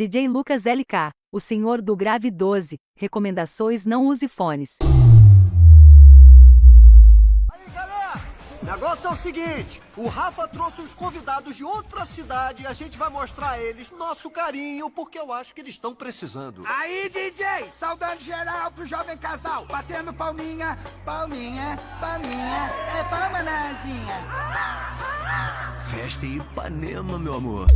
DJ Lucas LK, o senhor do grave 12, recomendações não use fones. Aí, galera, o negócio é o seguinte, o Rafa trouxe uns convidados de outra cidade e a gente vai mostrar a eles nosso carinho, porque eu acho que eles estão precisando. Aí, DJ, saudando geral pro jovem casal, batendo palminha, palminha, palminha, é palma nazinha. Festa em Ipanema, meu amor.